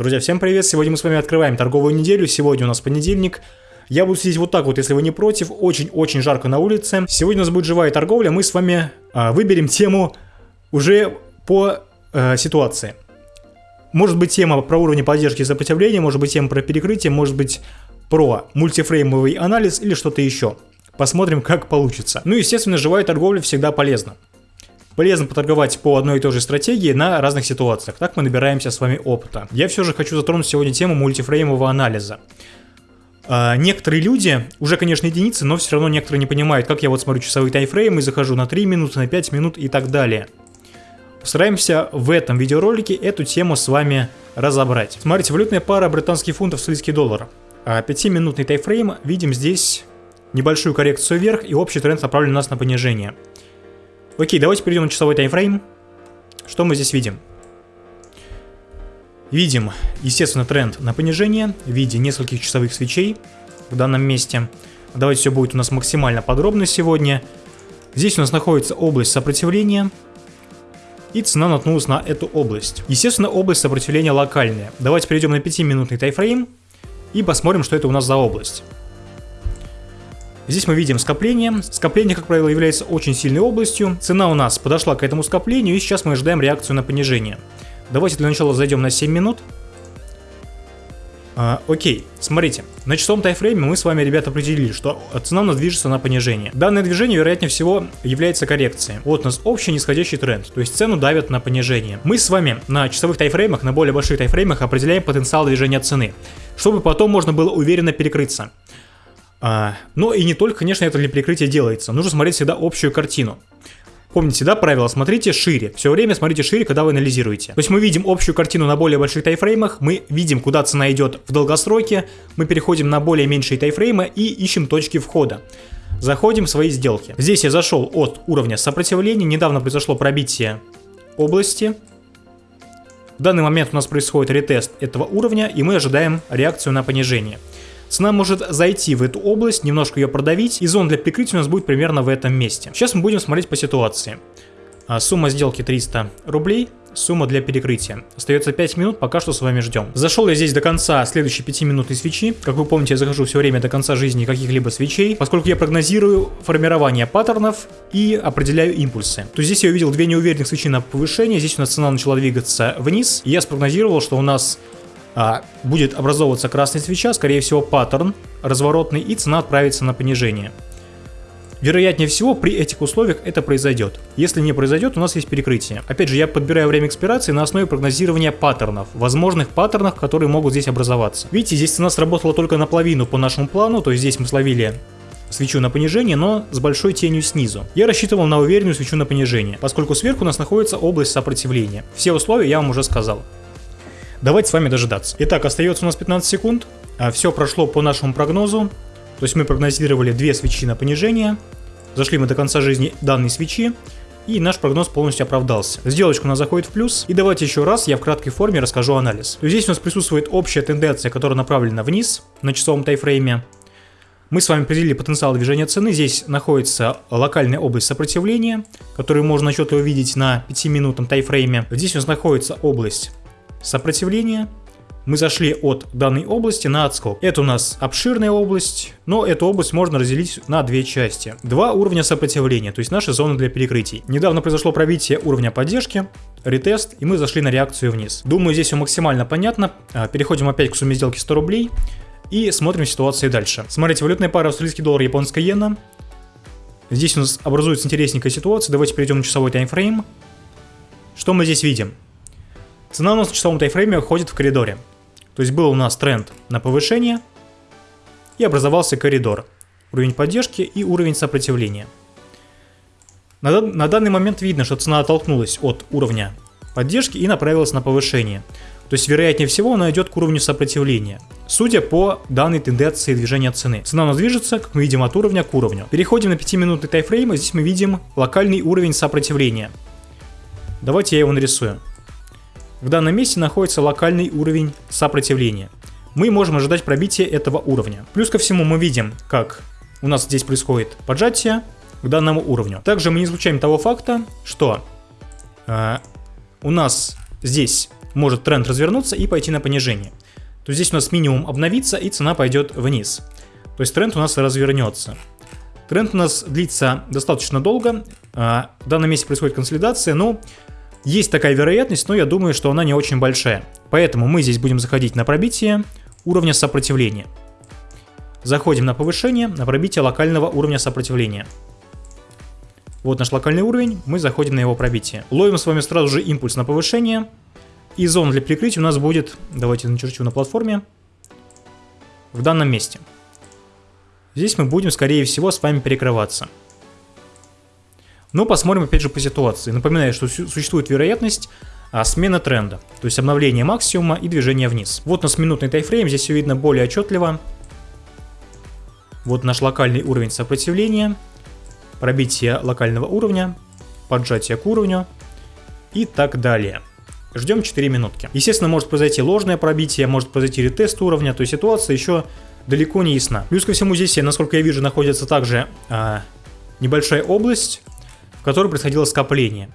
Друзья, всем привет! Сегодня мы с вами открываем торговую неделю. Сегодня у нас понедельник. Я буду сидеть вот так вот, если вы не против. Очень-очень жарко на улице. Сегодня у нас будет живая торговля. Мы с вами а, выберем тему уже по а, ситуации. Может быть тема про уровни поддержки и сопротивления, может быть тема про перекрытие, может быть про мультифреймовый анализ или что-то еще. Посмотрим, как получится. Ну, естественно, живая торговля всегда полезна. Полезно поторговать по одной и той же стратегии на разных ситуациях. Так мы набираемся с вами опыта. Я все же хочу затронуть сегодня тему мультифреймового анализа. А, некоторые люди, уже, конечно, единицы, но все равно некоторые не понимают, как я вот смотрю часовые таймфреймы, захожу на 3 минуты, на 5 минут и так далее. Постараемся в этом видеоролике эту тему с вами разобрать. Смотрите, валютная пара британский фунт, австралийский доллар. 5-минутный а, тайфрейм, видим здесь небольшую коррекцию вверх и общий тренд направлен нас на понижение. Окей, давайте перейдем на часовой таймфрейм. Что мы здесь видим? Видим, естественно, тренд на понижение в виде нескольких часовых свечей в данном месте. Давайте все будет у нас максимально подробно сегодня. Здесь у нас находится область сопротивления. И цена наткнулась на эту область. Естественно, область сопротивления локальная. Давайте перейдем на 5-минутный тайфрейм и посмотрим, что это у нас за область. Здесь мы видим скопление. Скопление, как правило, является очень сильной областью. Цена у нас подошла к этому скоплению, и сейчас мы ожидаем реакцию на понижение. Давайте для начала зайдем на 7 минут. А, окей, смотрите, на часовом тайфрейме мы с вами, ребята, определили, что цена у нас движется на понижение. Данное движение, вероятнее всего, является коррекцией. Вот у нас общий нисходящий тренд, то есть цену давят на понижение. Мы с вами на часовых тайфреймах, на более больших тайфреймах определяем потенциал движения цены, чтобы потом можно было уверенно перекрыться. А, но и не только, конечно, это для прикрытия делается. Нужно смотреть всегда общую картину. Помните, да, правило, смотрите шире. Все время смотрите шире, когда вы анализируете. То есть мы видим общую картину на более больших тайфреймах, мы видим, куда цена идет в долгосроке, мы переходим на более меньшие тайфреймы и ищем точки входа. Заходим в свои сделки. Здесь я зашел от уровня сопротивления, недавно произошло пробитие области. В данный момент у нас происходит ретест этого уровня, и мы ожидаем реакцию на понижение. Цена может зайти в эту область, немножко ее продавить, и зона для прикрытия у нас будет примерно в этом месте. Сейчас мы будем смотреть по ситуации. А, сумма сделки 300 рублей, сумма для перекрытия. Остается 5 минут, пока что с вами ждем. Зашел я здесь до конца следующей 5 минутной свечи. Как вы помните, я захожу все время до конца жизни каких-либо свечей, поскольку я прогнозирую формирование паттернов и определяю импульсы. То здесь я увидел две неуверенных свечи на повышение, здесь у нас цена начала двигаться вниз, и я спрогнозировал, что у нас а, будет образовываться красная свеча, скорее всего паттерн разворотный, и цена отправится на понижение. Вероятнее всего, при этих условиях это произойдет. Если не произойдет, у нас есть перекрытие. Опять же, я подбираю время экспирации на основе прогнозирования паттернов, возможных паттернов, которые могут здесь образоваться. Видите, здесь цена сработала только наполовину по нашему плану, то есть здесь мы словили свечу на понижение, но с большой тенью снизу. Я рассчитывал на уверенную свечу на понижение, поскольку сверху у нас находится область сопротивления. Все условия я вам уже сказал. Давайте с вами дожидаться. Итак, остается у нас 15 секунд. А, Все прошло по нашему прогнозу. То есть мы прогнозировали две свечи на понижение. Зашли мы до конца жизни данной свечи. И наш прогноз полностью оправдался. Сделочка у нас заходит в плюс. И давайте еще раз я в краткой форме расскажу анализ. То есть здесь у нас присутствует общая тенденция, которая направлена вниз на часовом тайфрейме. Мы с вами определили потенциал движения цены. Здесь находится локальная область сопротивления, которую можно отчетливо увидеть на 5-минутном тайфрейме. Здесь у нас находится область сопротивления. Мы зашли от данной области на отскок. Это у нас обширная область, но эту область можно разделить на две части. Два уровня сопротивления, то есть наши зоны для перекрытий. Недавно произошло пробитие уровня поддержки, ретест, и мы зашли на реакцию вниз. Думаю, здесь все максимально понятно. А, переходим опять к сумме сделки 100 рублей и смотрим ситуацию дальше. Смотрите, валютная пара австралийский доллар, японская иена. Здесь у нас образуется интересненькая ситуация. Давайте перейдем на часовой таймфрейм. Что мы здесь видим? Цена у нас в часовом тайфрейме ходит в коридоре. То есть был у нас тренд на повышение и образовался коридор. Уровень поддержки и уровень сопротивления. На, на данный момент видно, что цена оттолкнулась от уровня поддержки и направилась на повышение. То есть, вероятнее всего, она идет к уровню сопротивления. Судя по данной тенденции движения цены. Цена у нас движется, как мы видим, от уровня к уровню. Переходим на 5-минутный тайфрейм, и здесь мы видим локальный уровень сопротивления. Давайте я его нарисую. В данном месте находится локальный уровень сопротивления. Мы можем ожидать пробития этого уровня. Плюс ко всему мы видим, как у нас здесь происходит поджатие к данному уровню. Также мы не исключаем того факта, что э, у нас здесь может тренд развернуться и пойти на понижение. То здесь у нас минимум обновится и цена пойдет вниз. То есть тренд у нас развернется. Тренд у нас длится достаточно долго. А, в данном месте происходит консолидация, но есть такая вероятность, но я думаю, что она не очень большая. Поэтому мы здесь будем заходить на пробитие уровня сопротивления. Заходим на повышение, на пробитие локального уровня сопротивления. Вот наш локальный уровень, мы заходим на его пробитие. Ловим с вами сразу же импульс на повышение. И зона для прикрытия у нас будет, давайте начерчу на платформе, в данном месте. Здесь мы будем, скорее всего, с вами перекрываться. Но посмотрим опять же по ситуации. Напоминаю, что существует вероятность а, смены тренда, то есть обновление максимума и движение вниз. Вот у нас минутный тайфрейм, здесь все видно более отчетливо. Вот наш локальный уровень сопротивления, пробитие локального уровня, поджатие к уровню и так далее. Ждем 4 минутки. Естественно, может произойти ложное пробитие, может произойти ретест уровня, то есть ситуация еще далеко не ясна. Плюс ко всему здесь, насколько я вижу, находится также а, небольшая область, в которой происходило скопление.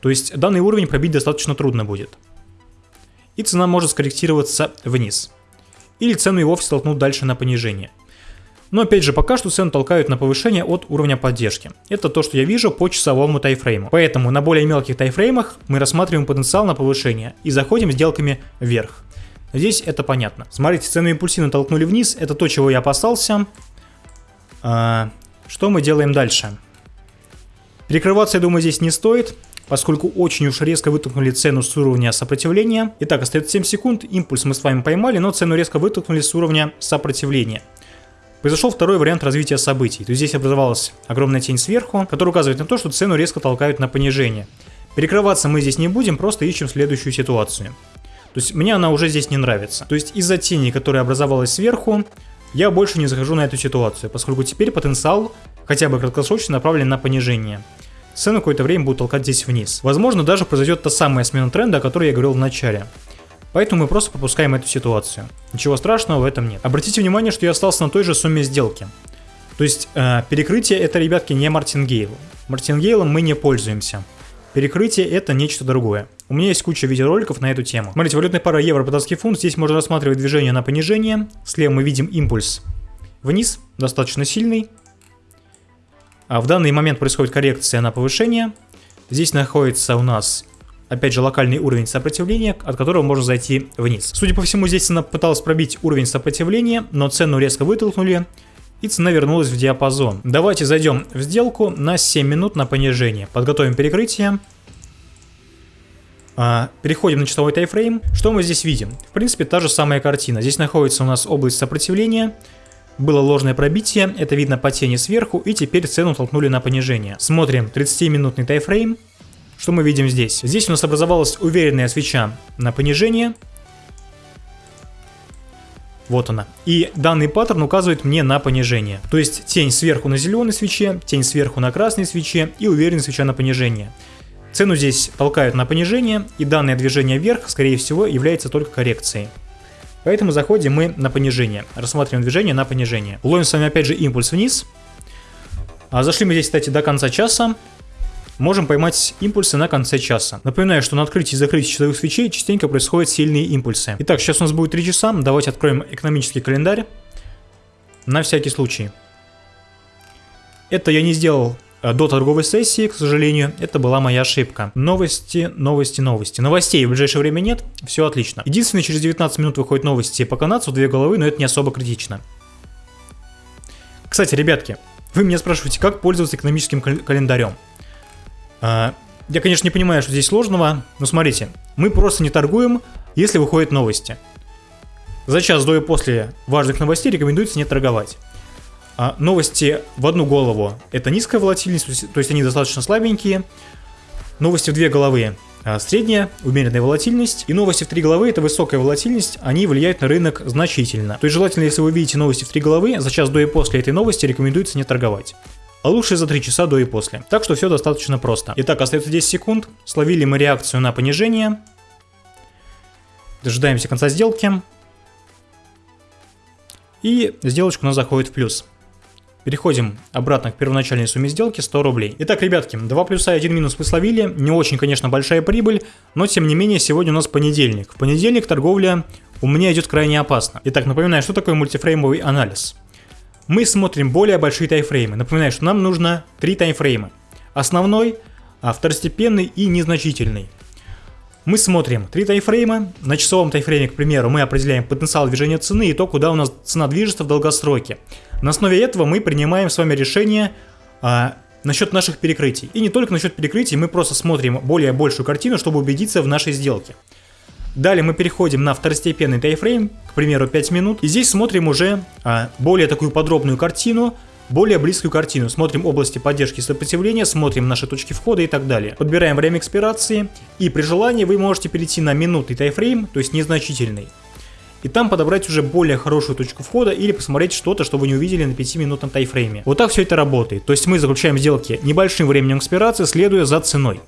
То есть данный уровень пробить достаточно трудно будет. И цена может скорректироваться вниз. Или цену и вовсе толкнут дальше на понижение. Но опять же, пока что цену толкают на повышение от уровня поддержки. Это то, что я вижу по часовому тайфрейму. Поэтому на более мелких тайфреймах мы рассматриваем потенциал на повышение и заходим сделками вверх. Здесь это понятно. Смотрите, цену импульсивно толкнули вниз, это то, чего я опасался. А, что мы делаем дальше? Перекрываться, я думаю, здесь не стоит поскольку очень уж резко вытолкнули цену с уровня сопротивления. Итак, остается 7 секунд, импульс мы с вами поймали, но цену резко вытолкнули с уровня сопротивления. Произошел второй вариант развития событий. То есть здесь образовалась огромная тень сверху, которая указывает на то, что цену резко толкают на понижение. Перекрываться мы здесь не будем, просто ищем следующую ситуацию. То есть мне она уже здесь не нравится. То есть из-за тени, которая образовалась сверху, я больше не захожу на эту ситуацию, поскольку теперь потенциал, хотя бы краткосрочно, направлен на понижение. Цену какое-то время будут толкать здесь вниз. Возможно, даже произойдет та самая смена тренда, о которой я говорил в начале. Поэтому мы просто пропускаем эту ситуацию. Ничего страшного в этом нет. Обратите внимание, что я остался на той же сумме сделки. То есть э, перекрытие это, ребятки, не Мартингейл. Мартингейлом мы не пользуемся. Перекрытие это нечто другое. У меня есть куча видеороликов на эту тему. Смотрите, валютная пара евро-британский фунт. Здесь можно рассматривать движение на понижение. Слева мы видим импульс вниз, достаточно сильный. А в данный момент происходит коррекция на повышение. Здесь находится у нас опять же, локальный уровень сопротивления, от которого можно зайти вниз. Судя по всему, здесь цена пыталась пробить уровень сопротивления, но цену резко вытолкнули, и цена вернулась в диапазон. Давайте зайдем в сделку на 7 минут на понижение. Подготовим перекрытие. А, переходим на часовой тайфрейм. Что мы здесь видим? В принципе, та же самая картина. Здесь находится у нас область сопротивления. Было ложное пробитие, это видно по тени сверху, и теперь цену толкнули на понижение. Смотрим 30-минутный тайфрейм. Что мы видим здесь? Здесь у нас образовалась уверенная свеча на понижение. Вот она. И данный паттерн указывает мне на понижение. То есть тень сверху на зеленой свече, тень сверху на красной свече и уверенная свеча на понижение. Цену здесь толкают на понижение, и данное движение вверх, скорее всего, является только коррекцией. Поэтому заходим мы на понижение. Рассматриваем движение на понижение. Ловим с вами опять же импульс вниз. А зашли мы здесь, кстати, до конца часа можем поймать импульсы на конце часа. Напоминаю, что на открытии и закрытии часовых свечей частенько происходят сильные импульсы. Итак, сейчас у нас будет 3 часа, давайте откроем экономический календарь. На всякий случай. Это я не сделал до торговой сессии, к сожалению, это была моя ошибка. Новости, новости, новости. Новостей в ближайшее время нет, все отлично. Единственное, через 19 минут выходят новости по канадцу, две головы, но это не особо критично. Кстати, ребятки, вы меня спрашиваете, как пользоваться экономическим календарем. А, я, конечно, не понимаю, что здесь сложного, но смотрите, мы просто не торгуем, если выходят новости. За час до и после важных новостей рекомендуется не торговать. А новости в одну голову – это низкая волатильность, то есть они достаточно слабенькие. Новости в две головы – средняя, умеренная волатильность. И новости в три головы – это высокая волатильность, они влияют на рынок значительно. То есть желательно, если вы видите новости в три головы, за час до и после этой новости рекомендуется не торговать а лучше за 3 часа до и после. Так что все достаточно просто. Итак, остается 10 секунд. Словили мы реакцию на понижение. Дожидаемся конца сделки. И сделочка у нас заходит в плюс. Переходим обратно к первоначальной сумме сделки 100 рублей. Итак, ребятки, 2 плюса и 1 минус вы словили. Не очень, конечно, большая прибыль, но тем не менее сегодня у нас понедельник. В понедельник торговля у меня идет крайне опасно. Итак, напоминаю, что такое мультифреймовый анализ. Мы смотрим более большие тайфреймы. Напоминаю, что нам нужно 3 тайфрейма. Основной, а второстепенный и незначительный. Мы смотрим три тайфрейма. На часовом тайфрейме, к примеру, мы определяем потенциал движения цены и то, куда у нас цена движется в долгосроке. На основе этого мы принимаем с вами решение а, насчет наших перекрытий. И не только насчет перекрытий, мы просто смотрим более большую картину, чтобы убедиться в нашей сделке. Далее мы переходим на второстепенный тайфрейм, к примеру 5 минут. И здесь смотрим уже а, более такую подробную картину, более близкую картину. Смотрим области поддержки и сопротивления, смотрим наши точки входа и так далее. Подбираем время экспирации и при желании вы можете перейти на минутный тайфрейм, то есть незначительный. И там подобрать уже более хорошую точку входа или посмотреть что-то, что вы не увидели на 5-минутном тайфрейме. Вот так все это работает. То есть мы заключаем сделки небольшим временем экспирации, следуя за ценой.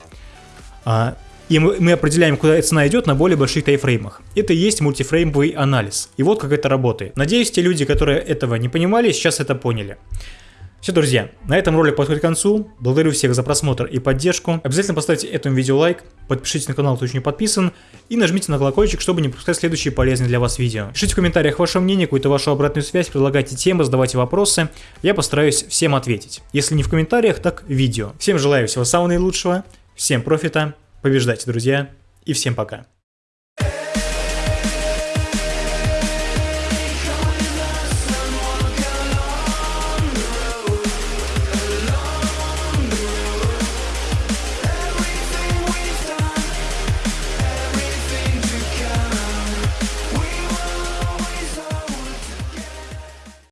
А, и мы, определяем, куда цена идет на более больших тайфреймах. Это и есть мультифреймовый анализ. И вот как это работает. Надеюсь, те люди, которые этого не понимали, сейчас это поняли. Все, друзья, на этом ролик подходит к концу. Благодарю всех за просмотр и поддержку. Обязательно поставьте этому видео лайк, подпишитесь на канал, кто еще не подписан, и нажмите на колокольчик, чтобы не пропускать следующие полезные для вас видео. Пишите в комментариях ваше мнение, какую-то вашу обратную связь, предлагайте темы, задавайте вопросы. Я постараюсь всем ответить. Если не в комментариях, так в видео. Всем желаю всего самого наилучшего, всем профита, побеждайте, друзья, и всем пока.